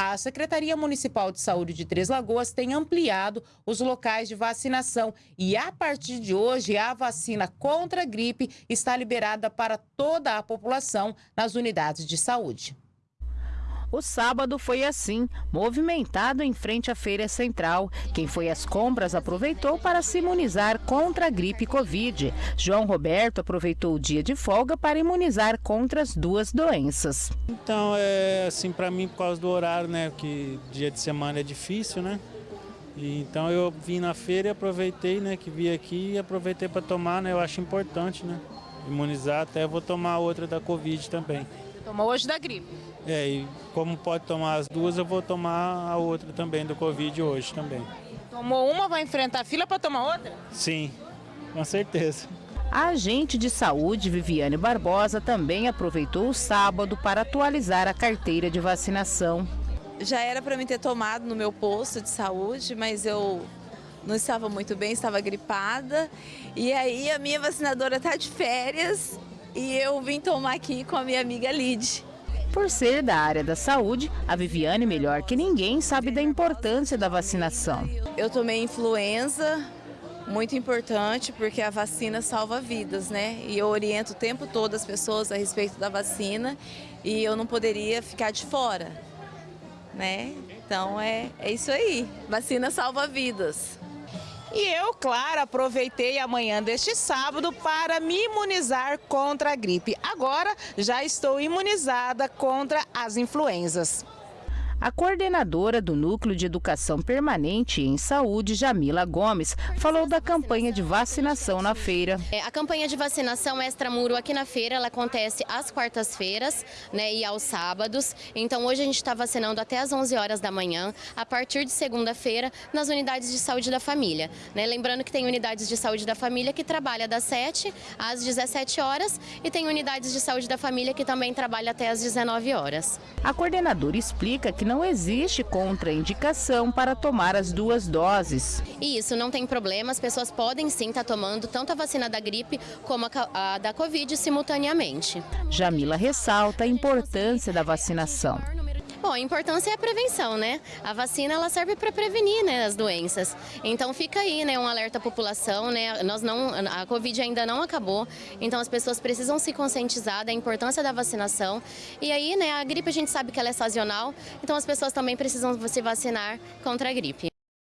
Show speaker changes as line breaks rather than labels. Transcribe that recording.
A Secretaria Municipal de Saúde de Três Lagoas tem ampliado os locais de vacinação e a partir de hoje a vacina contra a gripe está liberada para toda a população nas unidades de saúde.
O sábado foi assim, movimentado em frente à feira central. Quem foi às compras aproveitou para se imunizar contra a gripe Covid. João Roberto aproveitou o dia de folga para imunizar contra as duas doenças.
Então, é assim, para mim, por causa do horário, né, que dia de semana é difícil, né? E, então eu vim na feira e aproveitei, né, que vi aqui e aproveitei para tomar, né? Eu acho importante, né? Imunizar, até vou tomar outra da Covid também.
Tomou hoje da gripe?
É, e como pode tomar as duas, eu vou tomar a outra também do Covid hoje também.
Tomou uma, vai enfrentar a fila para tomar outra?
Sim, com certeza.
A agente de saúde Viviane Barbosa também aproveitou o sábado para atualizar a carteira de vacinação.
Já era para mim ter tomado no meu posto de saúde, mas eu não estava muito bem, estava gripada. E aí a minha vacinadora está de férias e eu vim tomar aqui com a minha amiga Lid.
Por ser da área da saúde, a Viviane, melhor que ninguém, sabe da importância da vacinação.
Eu tomei influenza, muito importante, porque a vacina salva vidas, né? E eu oriento o tempo todo as pessoas a respeito da vacina e eu não poderia ficar de fora, né? Então é, é isso aí, vacina salva vidas.
E eu, claro, aproveitei a manhã deste sábado para me imunizar contra a gripe. Agora já estou imunizada contra as influenzas.
A coordenadora do Núcleo de Educação Permanente em Saúde, Jamila Gomes, falou da campanha de vacinação na feira.
É, a campanha de vacinação extramuro aqui na feira, ela acontece às quartas-feiras né, e aos sábados. Então hoje a gente está vacinando até às 11 horas da manhã, a partir de segunda-feira, nas unidades de saúde da família. Né? Lembrando que tem unidades de saúde da família que trabalha das 7 às 17 horas e tem unidades de saúde da família que também trabalha até às 19 horas.
A coordenadora explica que não existe contraindicação para tomar as duas doses.
Isso, não tem problema, as pessoas podem sim estar tomando tanto a vacina da gripe como a da Covid simultaneamente.
Jamila ressalta a importância da vacinação.
Bom, a importância é a prevenção, né? A vacina ela serve para prevenir, né, as doenças. Então fica aí, né, um alerta à população, né? Nós não a Covid ainda não acabou, então as pessoas precisam se conscientizar da importância da vacinação. E aí, né, a gripe a gente sabe que ela é sazonal, então as pessoas também precisam se vacinar contra a gripe.